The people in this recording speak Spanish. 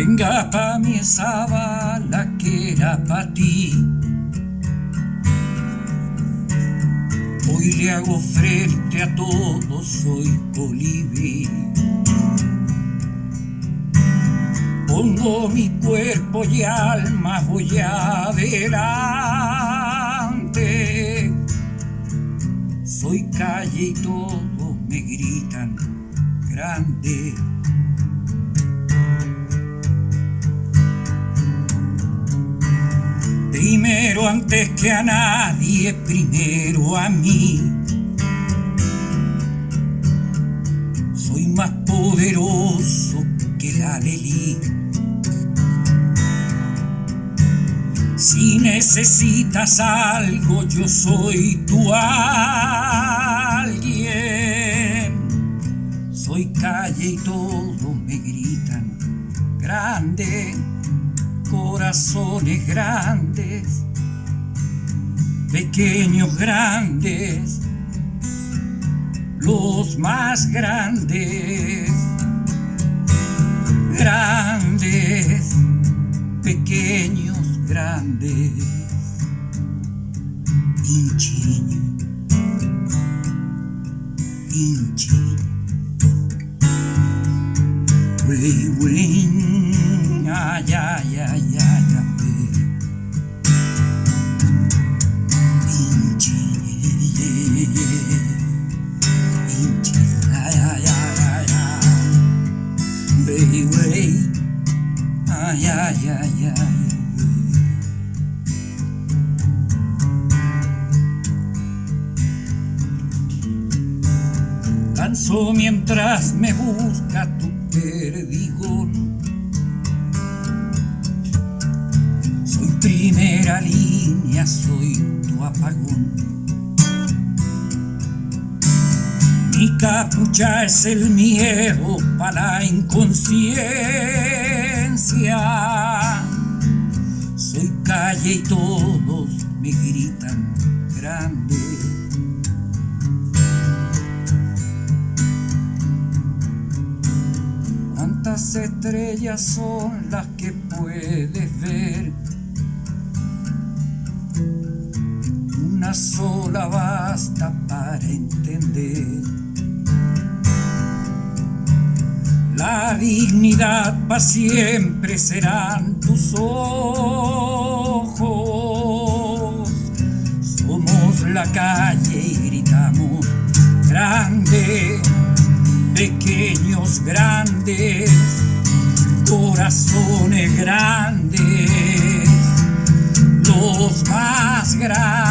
venga pa' mí esa bala que era pa' ti. Hoy le hago frente a todo, soy colibrí. Pongo mi cuerpo y alma, voy adelante. Soy calle y todos me gritan grande. Antes que a nadie, primero a mí. Soy más poderoso que la Lelí. Si necesitas algo, yo soy tu alguien. Soy calle y todos me gritan grande corazones grandes, pequeños grandes, los más grandes, grandes, pequeños grandes, inchiño, inchiño, wey, wey ay, ay, ay, ay, ay. Ay, ay, ay, ay. Mientras me busca tu perdigón primera línea soy tu apagón. Mi capucha es el miedo para la inconsciencia. Soy calle y todos me gritan grande. ¿Cuántas estrellas son las que puedes ver? una sola basta para entender. Dignidad para siempre serán tus ojos. Somos la calle y gritamos grande, pequeños grandes, corazones grandes, los más grandes grandes,